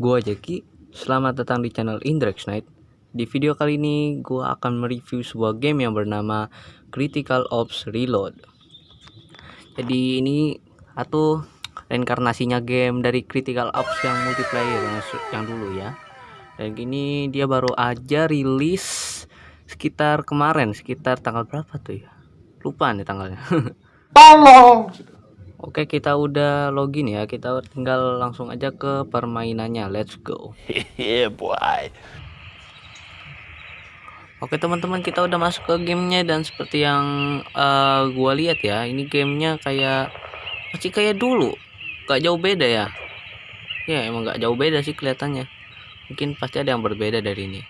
Gua Jeki, selamat datang di channel Indrex Night. Di video kali ini gua akan mereview sebuah game yang bernama Critical Ops Reload. Jadi ini atau reinkarnasinya game dari Critical Ops yang multiplayer yang, yang dulu ya. Dan gini dia baru aja rilis sekitar kemarin, sekitar tanggal berapa tuh ya? Lupa nih tanggalnya. Tolong. Oke kita udah login ya. Kita tinggal langsung aja ke permainannya. Let's go. Yeah boy. Oke teman-teman kita udah masuk ke gamenya dan seperti yang uh, gua lihat ya ini gamenya kayak masih kayak dulu. Gak jauh beda ya. Ya emang gak jauh beda sih kelihatannya. Mungkin pasti ada yang berbeda dari ini.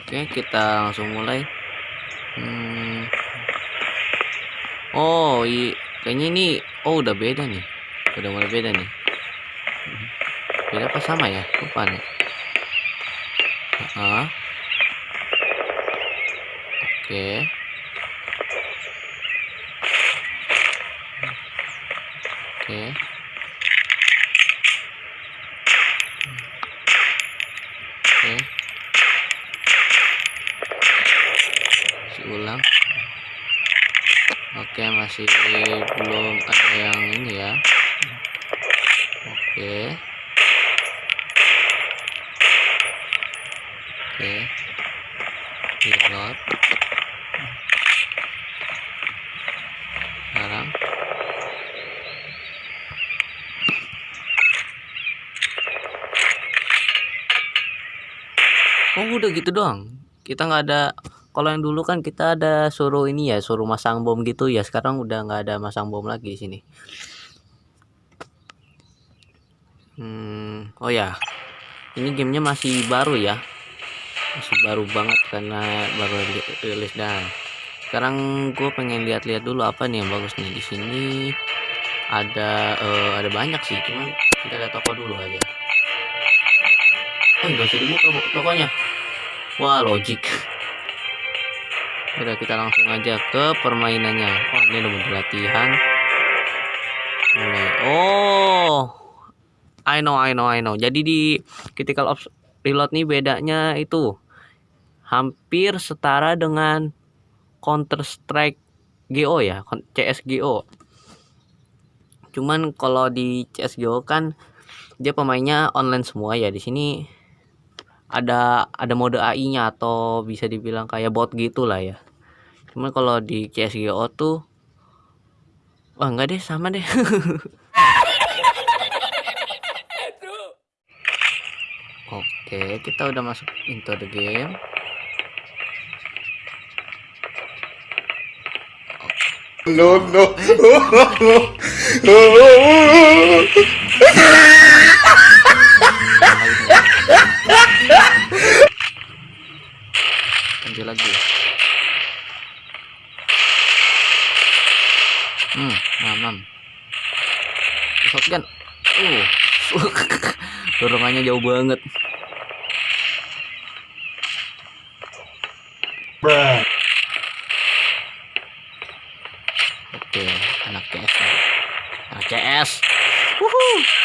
Oke kita langsung mulai. Hmm, Oh, iya. Kayaknya ini oh udah beda nih. Udah mulai beda nih. Beda apa sama ya? Lupa nih. Ah. Oke. Oke. Oke. Masih belum ada yang ini ya. Oke. Oke. Reload. Sekarang. Oh udah gitu doang? Kita nggak ada kalau yang dulu kan kita ada suruh ini ya suruh masang bom gitu ya. Sekarang udah nggak ada masang bom lagi di sini. Hmm, oh ya. Ini gamenya masih baru ya. Masih baru banget karena baru rilis dan sekarang gue pengen lihat-lihat dulu apa nih yang bagus nih. Di sini ada uh, ada banyak sih. Cuman kita lihat toko dulu aja. Oh nggak usah dibuka tokonya. Wah logik udah kita langsung aja ke permainannya. Oh ini udah bentuk latihan. Mulai oh I know I know I know. Jadi di critical ops reload nih bedanya itu hampir setara dengan counter strike GO ya CSGO cuman kalau di CSGO kan dia pemainnya online semua ya. Di sini ada ada mode AI-nya atau bisa dibilang kayak bot gitulah ya cuman kalau di CSGO tuh wah enggak deh sama deh. Oke kita udah masuk into the game. No no. Lanjut lagi hmm mamam shotgun uh dorongannya jauh banget Bruh. oke anak CS anak CS Woohoo.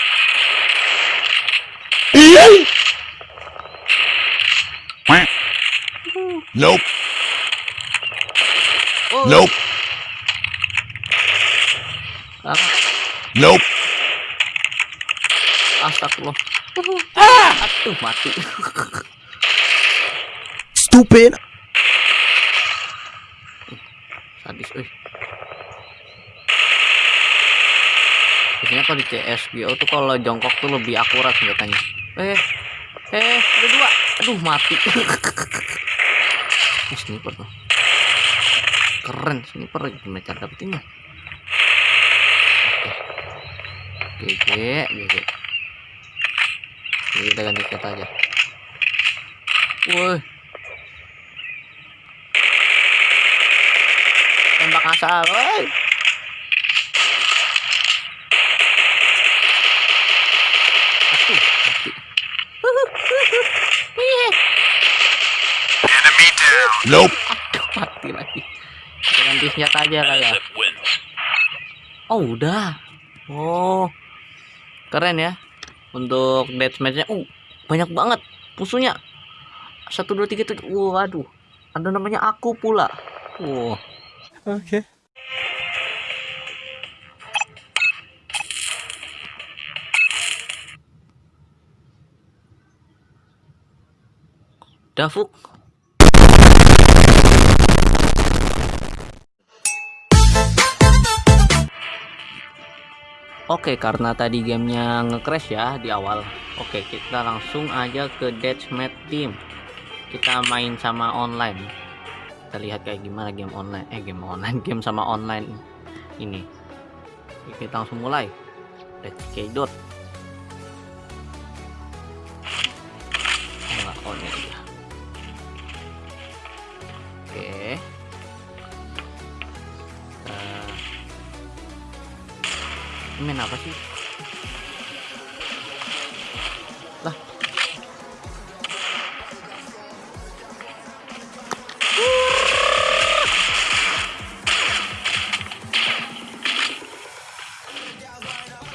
Nope. Oh. Nope. Nope. Astagfirullah. Ah, aduh mati. Stupid. Sadis, eh. Biasanya kalau di CSGO tuh kalau jongkok tuh lebih akurat senjatanya. Eh, eh, ada dua. Aduh mati. Ini sniper tuh. Keren sniper gimana cara dapetinnya? GG GG Jadi kita ganti kata aja. Woi. Tembak asal woi. Nope. Aduh mati lagi. Kita ganti senjata aja kali ya. Oh udah. Oh. Keren ya untuk deathmatchnya uh banyak banget musuhnya satu dua tiga tujuh. Waduh ada namanya aku pula. Wow oke. Okay. Davuk Oke, karena tadi gamenya nge-crash ya di awal. Oke, kita langsung aja ke Deathmatch Team. Kita main sama online. Kita lihat kayak gimana game online. Eh, game online, game sama online ini. Oke, kita langsung mulai. Let's get dot. Oh. Oke. Main apa sih? Lah.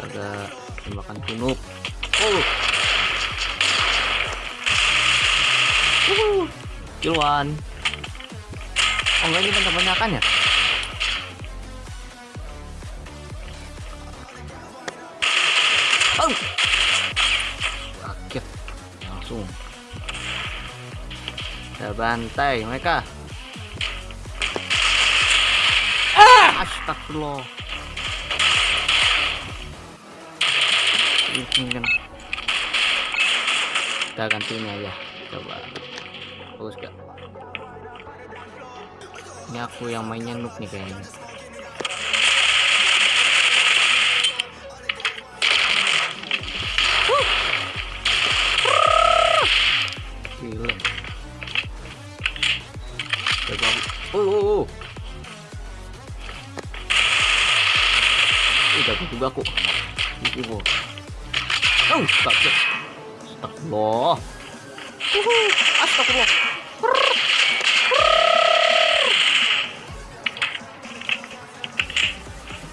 Ada tembakan kunup oh. Kill one oh enggak ini banyak-banyakan ya langsung. Kita bantai mereka. Ah, astagfirullah. Ini kan. Kita ganti ini aja. Coba. Bagus gak? Ini aku yang mainnya noob nih kayaknya. Udah juga aku. Ini mau. Oh, sakit. Astagfirullah. Uhuh, astagfirullah.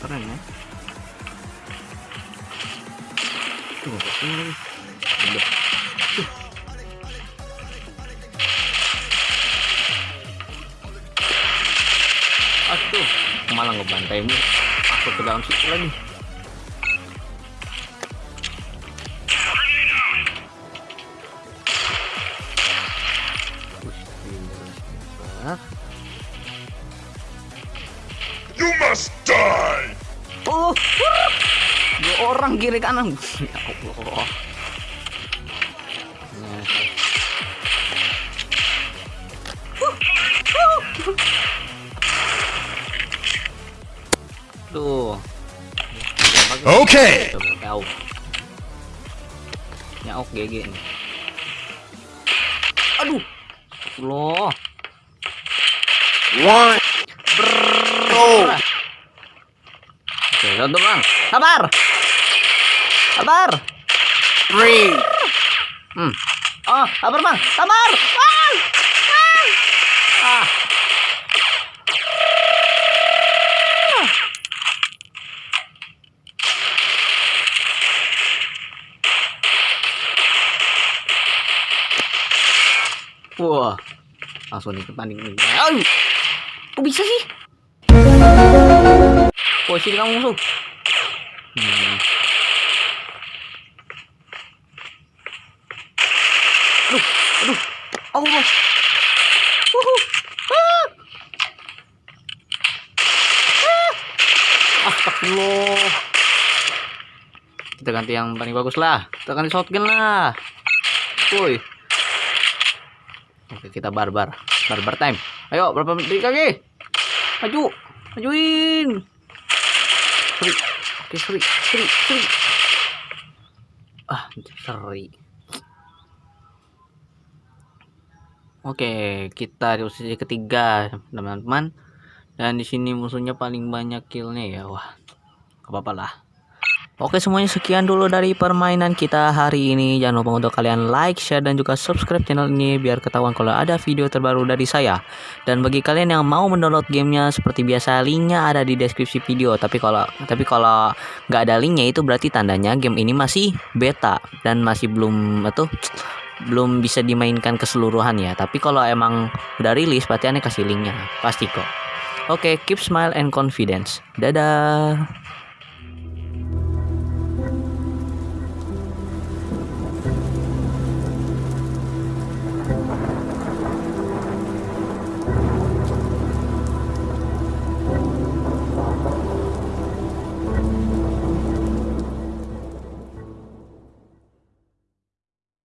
Keren ya. Tuh, ini lagi. Aduh, malah ngebantaimu. Aku ke dalam situ lagi. You must die. Oh, dua orang kiri kanan. Ya Allah. Tuh. Oke. Okay. Nyauk. Nyauk GG nih. Aduh. Loh. One. Bro. Oke, satu bang. Sabar. Sabar. Three. Hmm. Oh, sabar bang. Sabar. Ah. Ah. ah. Wah, langsung nih kepanding nih. Aduh, kok bisa sih? Posisi kamu musuh. Hmm. Aduh, aduh. Ah. Astagfirullah. Kita ganti yang paling bagus lah. Kita ganti shotgun lah. Woi. Oke, kita barbar. Barbar time. Ayo, berapa menit lagi? Maju. Majuin. Seri. Oke, seri. Seri. Seri. Ah, seri. Oke, kita di posisi ketiga, teman-teman. Dan di sini musuhnya paling banyak killnya ya. Wah, apa-apa lah. Oke semuanya sekian dulu dari permainan kita hari ini. Jangan lupa untuk kalian like, share, dan juga subscribe channel ini Biar ketahuan kalau ada video terbaru dari saya. Dan bagi kalian yang mau mendownload gamenya Seperti biasa linknya ada di deskripsi video. Tapi kalau tapi kalau nggak ada linknya itu berarti tandanya game ini masih beta Dan masih belum itu belum bisa dimainkan keseluruhan ya. Tapi kalau emang udah rilis berarti aneh kasih linknya. Pasti kok. Oke keep smile and confidence. Dadah